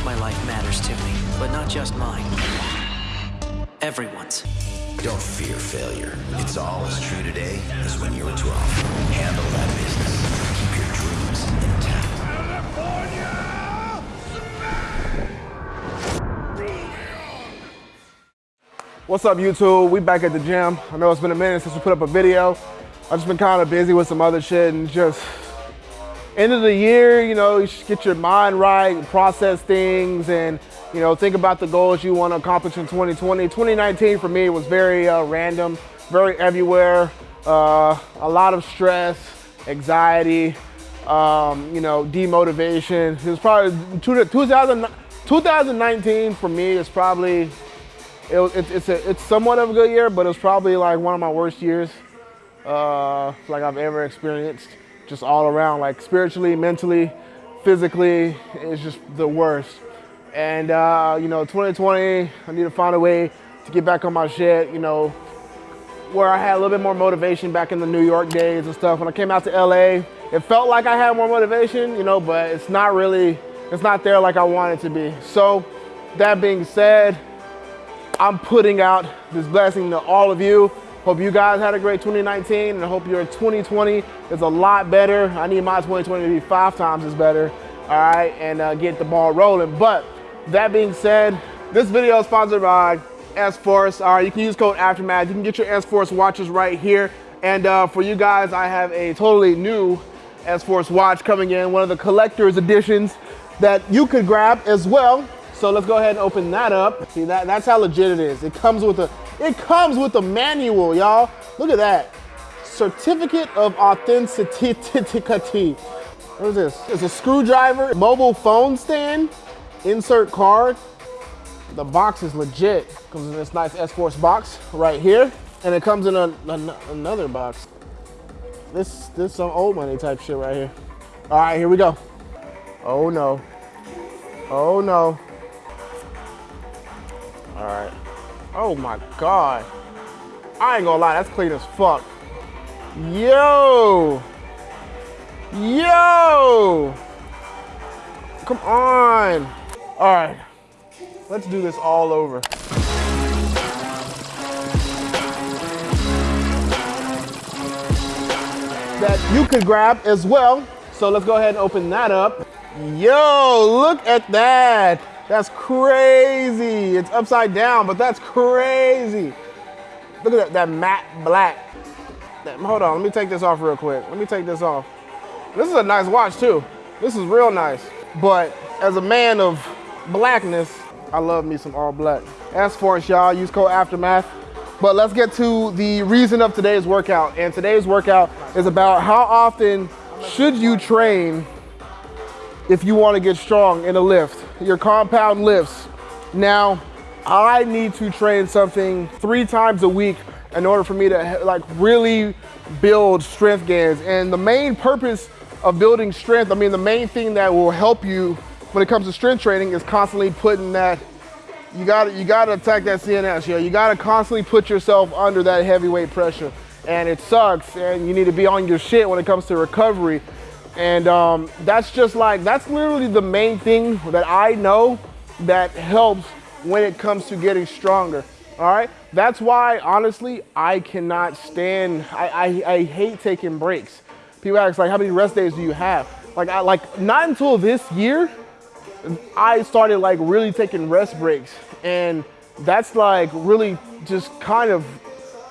course my life matters to me, but not just mine. Everyone's. Don't fear failure. It's all as true today as when you were 12. Handle that business. Keep your dreams intact. California! What's up YouTube? We back at the gym. I know it's been a minute since we put up a video. I've just been kind of busy with some other shit and just end of the year, you know, you should get your mind right, process things and, you know, think about the goals you want to accomplish in 2020. 2019 for me was very uh, random, very everywhere, uh, a lot of stress, anxiety, um, you know, demotivation. It was probably 2000, 2019 for me is probably it, it, it's a, it's somewhat of a good year, but it was probably like one of my worst years uh, like I've ever experienced. Just all around, like spiritually, mentally, physically, it's just the worst. And uh, you know, 2020, I need to find a way to get back on my shit. You know, where I had a little bit more motivation back in the New York days and stuff. When I came out to LA, it felt like I had more motivation, you know, but it's not really, it's not there like I want it to be. So that being said, I'm putting out this blessing to all of you. Hope you guys had a great 2019 and I hope your 2020 is a lot better. I need my 2020 to be five times as better, all right, and uh, get the ball rolling. But that being said, this video is sponsored by S-Force. All right, you can use code Aftermath. You can get your S-Force watches right here. And uh, for you guys, I have a totally new S-Force watch coming in, one of the collector's editions that you could grab as well. So let's go ahead and open that up. See, that, that's how legit it is. It comes with a, it comes with a manual, y'all. Look at that. Certificate of authenticity. What is this? It's a screwdriver, mobile phone stand, insert card. The box is legit. Comes in this nice S-Force box right here. And it comes in a, a, another box. This, this some old money type shit right here. All right, here we go. Oh no. Oh no. All right. Oh my God. I ain't gonna lie, that's clean as fuck. Yo. Yo. Come on. All right. Let's do this all over. That you could grab as well. So let's go ahead and open that up. Yo, look at that. That's crazy. It's upside down, but that's crazy. Look at that, that matte black. That, hold on, let me take this off real quick. Let me take this off. This is a nice watch too. This is real nice. But as a man of blackness, I love me some all black. S-Force, y'all, use code Aftermath. But let's get to the reason of today's workout. And today's workout is about how often should you train if you want to get strong in a lift, your compound lifts. Now, I need to train something three times a week in order for me to like really build strength gains. And the main purpose of building strength, I mean, the main thing that will help you when it comes to strength training is constantly putting that, you gotta, you gotta attack that CNS, yo. You gotta constantly put yourself under that heavyweight pressure. And it sucks, and you need to be on your shit when it comes to recovery. And um, that's just like, that's literally the main thing that I know that helps when it comes to getting stronger. All right. That's why, honestly, I cannot stand, I, I, I hate taking breaks. People ask like, how many rest days do you have? Like, I like, not until this year, I started like really taking rest breaks. And that's like really just kind of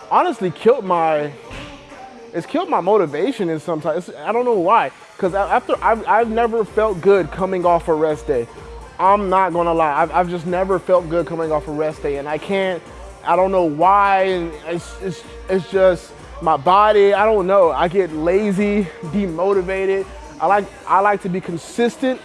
honestly killed my, it's killed my motivation in some. I don't know why. Because after, I've, I've never felt good coming off a rest day. I'm not gonna lie, I've, I've just never felt good coming off a rest day and I can't, I don't know why, it's, it's, it's just my body, I don't know. I get lazy, demotivated. I like, I like to be consistent,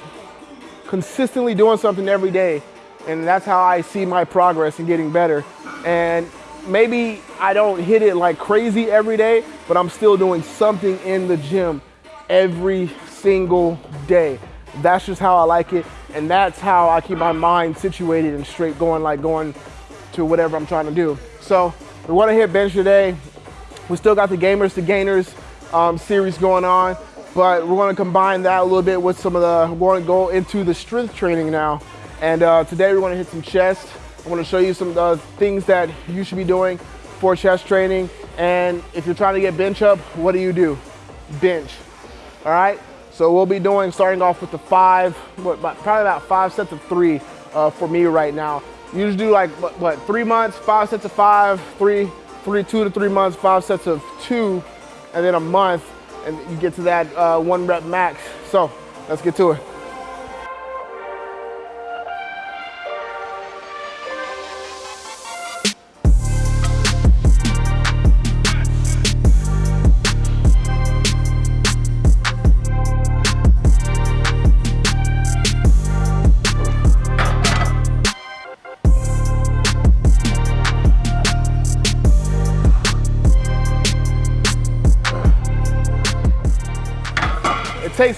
consistently doing something every day. And that's how I see my progress and getting better. And maybe I don't hit it like crazy every day, but I'm still doing something in the gym every single day. That's just how I like it. And that's how I keep my mind situated and straight going, like going to whatever I'm trying to do. So we want to hit bench today. We still got the Gamers to Gainers um, series going on, but we're going to combine that a little bit with some of the, we're going to go into the strength training now. And uh, today we wanna hit some chest. I wanna show you some uh, things that you should be doing for chest training. And if you're trying to get bench up, what do you do? Bench, all right? So we'll be doing, starting off with the five, what, probably about five sets of three uh, for me right now. You just do like, what, what, three months, five sets of five, three, three, two to three months, five sets of two, and then a month, and you get to that uh, one rep max. So let's get to it.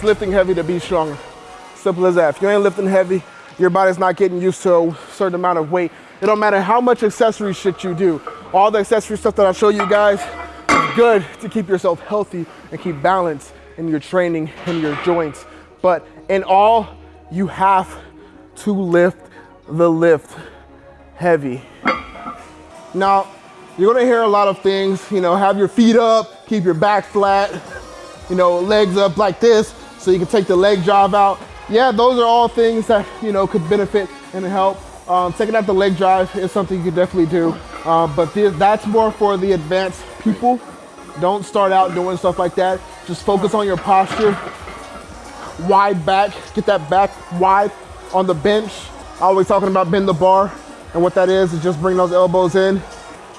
Lifting heavy to be stronger. Simple as that. If you ain't lifting heavy, your body's not getting used to a certain amount of weight. It don't matter how much accessory shit you do. All the accessory stuff that I show you guys is good to keep yourself healthy and keep balance in your training and your joints. But in all, you have to lift the lift heavy. Now, you're gonna hear a lot of things, you know, have your feet up, keep your back flat, you know, legs up like this so you can take the leg drive out. Yeah, those are all things that, you know, could benefit and help. Um, taking out the leg drive is something you could definitely do, uh, but that's more for the advanced people. Don't start out doing stuff like that. Just focus on your posture. Wide back, get that back wide on the bench. Always talking about bend the bar, and what that is is just bring those elbows in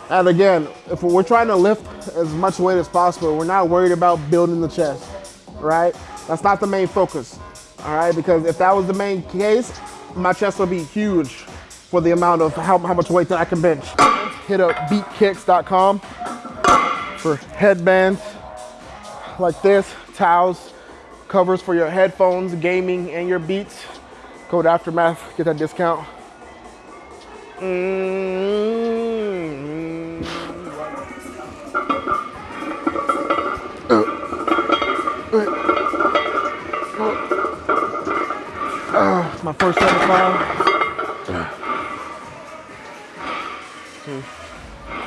and again, if we're trying to lift as much weight as possible, we're not worried about building the chest, right? That's not the main focus, all right? Because if that was the main case, my chest would be huge for the amount of how, how much weight that I can bench. Hit up beatkicks.com for headbands like this, towels, covers for your headphones, gaming, and your beats. Code Aftermath, get that discount. Mm -hmm. My first 75. Hmm.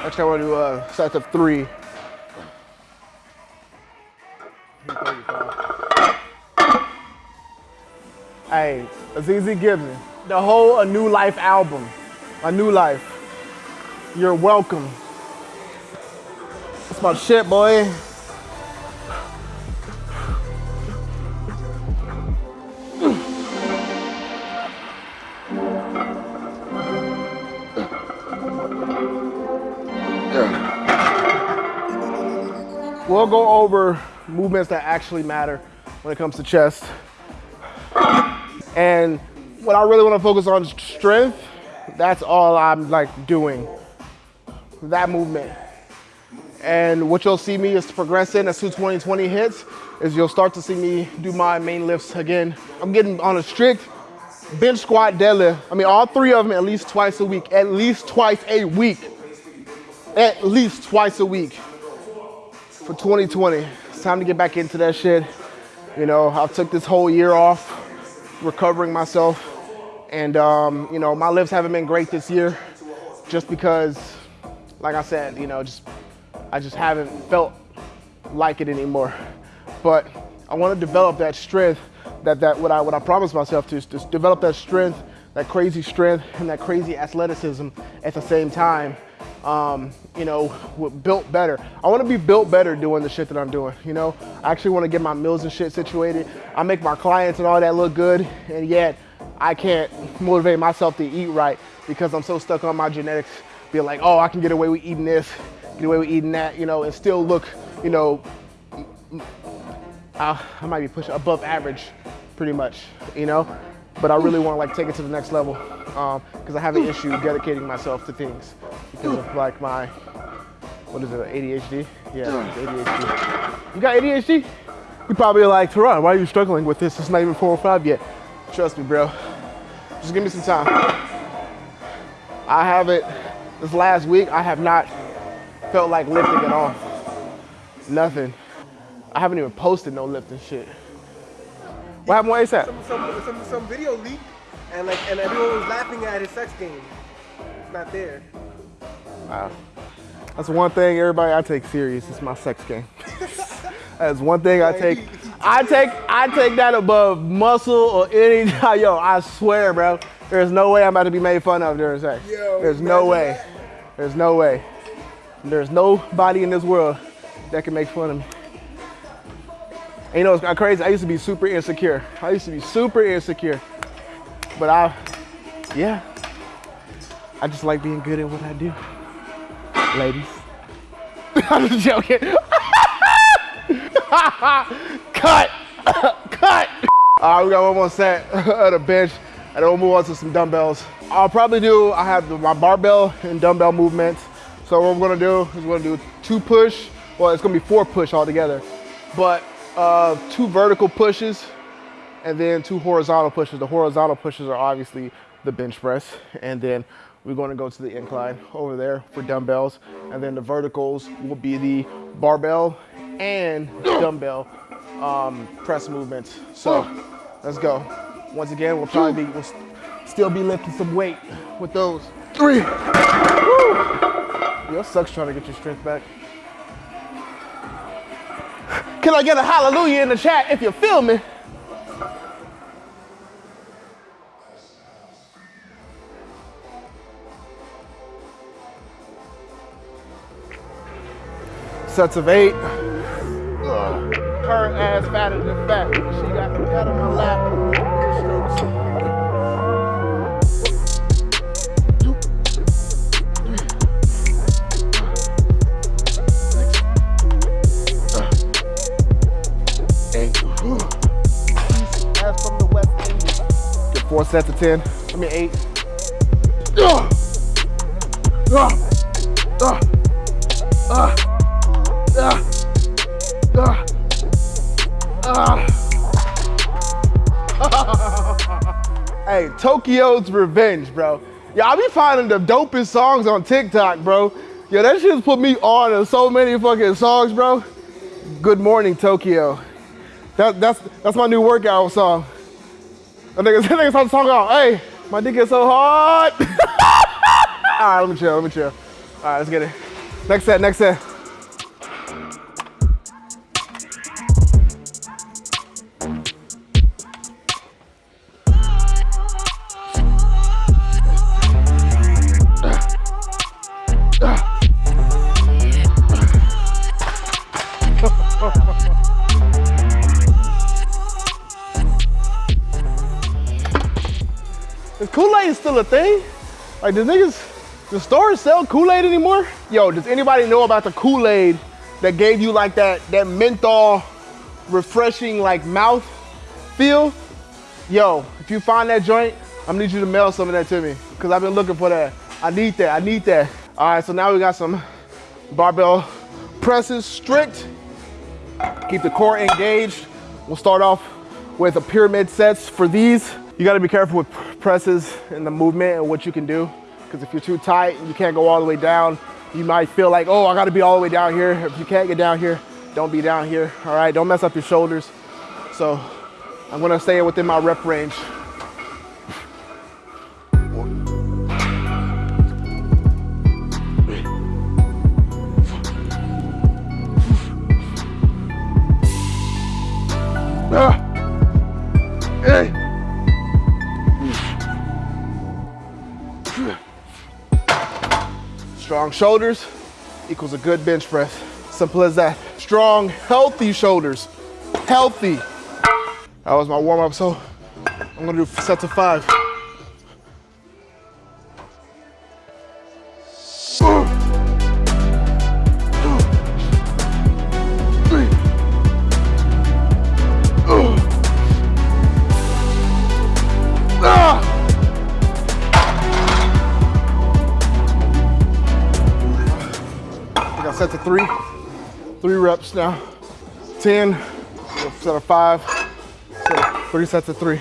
Actually, I want to do uh, sets of three. Hey, Azizi Gibson, the whole A New Life album, A New Life. You're welcome. That's my shit, boy. Go over movements that actually matter when it comes to chest. And what I really want to focus on is strength. That's all I'm like doing, that movement. And what you'll see me is progressing as 2020 hits, is you'll start to see me do my main lifts again. I'm getting on a strict bench squat deadlift. I mean, all three of them at least twice a week, at least twice a week, at least twice a week for 2020. It's time to get back into that shit. You know, I took this whole year off, recovering myself. And, um, you know, my lifts haven't been great this year just because, like I said, you know, just I just haven't felt like it anymore. But I want to develop that strength that, that what I, what I promised myself to is to develop that strength, that crazy strength and that crazy athleticism at the same time um, you know, built better. I want to be built better doing the shit that I'm doing, you know? I actually want to get my meals and shit situated. I make my clients and all that look good, and yet I can't motivate myself to eat right because I'm so stuck on my genetics. being like, oh, I can get away with eating this, get away with eating that, you know, and still look, you know, I, I might be pushing above average pretty much, you know? But I really want to like take it to the next level because um, I have an issue dedicating myself to things of like my, what is it, ADHD? Yeah, ADHD. You got ADHD? You probably like, Terron, why are you struggling with this? It's not even 405 yet. Trust me, bro. Just give me some time. I haven't, this last week, I have not felt like lifting at all. Nothing. I haven't even posted no lifting shit. What happened with ASAP? Some, some, some, some video leaked and like and everyone was laughing at his sex game. It's not there. Wow. That's one thing everybody I take serious. It's my sex game. That's one thing I take. I take I take that above muscle or any. Yo, I swear, bro. There's no way I'm about to be made fun of during sex. Yo, There's no way. that. There's no way. There's nobody in this world that can make fun of me. And you know, it's crazy. I used to be super insecure. I used to be super insecure. But I, yeah, I just like being good at what I do. Ladies. I'm just joking. Cut! Cut! All right, we got one more set of the bench, and then we'll move on to some dumbbells. I'll probably do, I have my barbell and dumbbell movements. So what we're gonna do is we're gonna do two push, well, it's gonna be four push altogether, but uh, two vertical pushes and then two horizontal pushes. The horizontal pushes are obviously the bench press, and then we're going to go to the incline over there for dumbbells, and then the verticals will be the barbell and dumbbell um, press movements. So let's go. Once again, we'll probably be, we'll st- still be lifting some weight with those. Three. Woo. Yo, sucks trying to get your strength back. Can I get a hallelujah in the chat if you feel me? Sets of eight. Ugh. Her ass fatter than fat. She got the cat on my lap. Eight. Ass from the West Indies. Get four sets of ten. I mean eight. Ugh. Ugh. Ugh. Ugh. Hey, Tokyo's Revenge, bro. Y'all be finding the dopest songs on TikTok, bro. Yo, that shit's put me on in so many fucking songs, bro. Good morning, Tokyo. That, that's that's my new workout song. That nigga, that nigga talking about, hey, my dick is so hard. All right, let me chill, let me chill. All right, let's get it. Next set, next set. Still a thing? Like, does niggas, the stores sell Kool-Aid anymore? Yo, does anybody know about the Kool-Aid that gave you like that, that menthol refreshing like mouth feel? Yo, if you find that joint, I'm gonna need you to mail some of that to me because I've been looking for that. I need that, I need that. All right, so now we got some barbell presses, strict. Keep the core engaged. We'll start off with a pyramid sets for these. You gotta be careful with presses and the movement and what you can do. Because if you're too tight and you can't go all the way down, you might feel like, oh, I gotta be all the way down here. If you can't get down here, don't be down here, all right? Don't mess up your shoulders. So I'm gonna stay within my rep range. Strong shoulders equals a good bench press. Simple as that. Strong, healthy shoulders. Healthy. That was my warm up, so I'm gonna do sets of five. Three, three reps now. 10, set of five, set of three sets of three.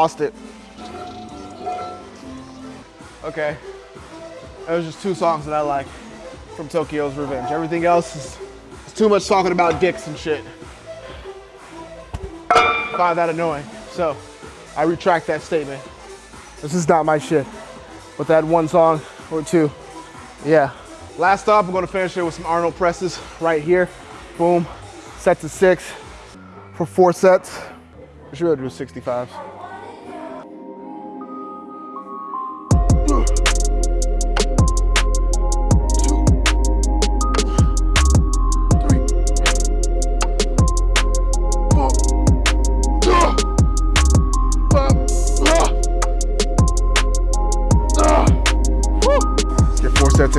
Lost it. Okay. There's just two songs that I like from Tokyo's Revenge. Everything else is, is too much talking about dicks and shit. I find that annoying. So I retract that statement. This is not my shit. With that one song or two. Yeah. Last up, I'm gonna finish it with some Arnold presses right here. Boom. Set to six for four sets. We should be able to do 65s. Out.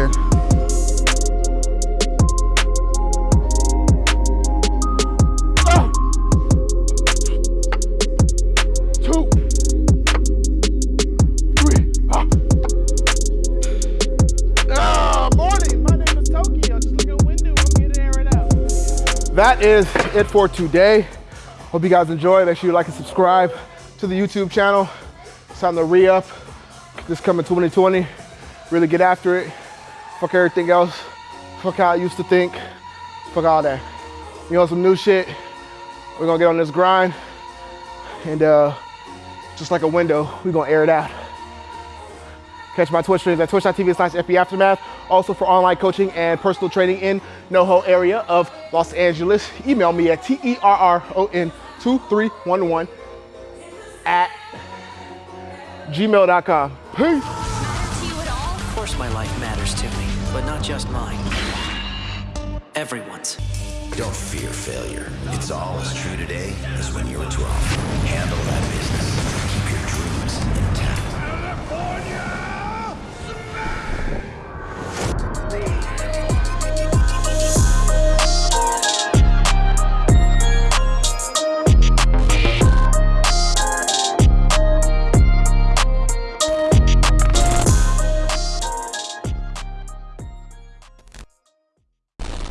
That is it for today. Hope you guys enjoy. Make sure you like and subscribe to the YouTube channel. It's time to re-up this coming 2020. Really get after it. Fuck everything else. Fuck how I used to think. Fuck all that. You know some new shit. We're gonna get on this grind. And uh, just like a window, we're gonna air it out. Catch my Twitch streams at twitch.tv slash FB Aftermath. Also for online coaching and personal training in NoHo area of Los Angeles. Email me at E T-E-R-R-O-N-2311 at gmail.com. Peace course my life matters to me, but not just mine. Everyone's. Don't fear failure. It's all as true today as when you were 12. Handle that business. Keep your dreams intact.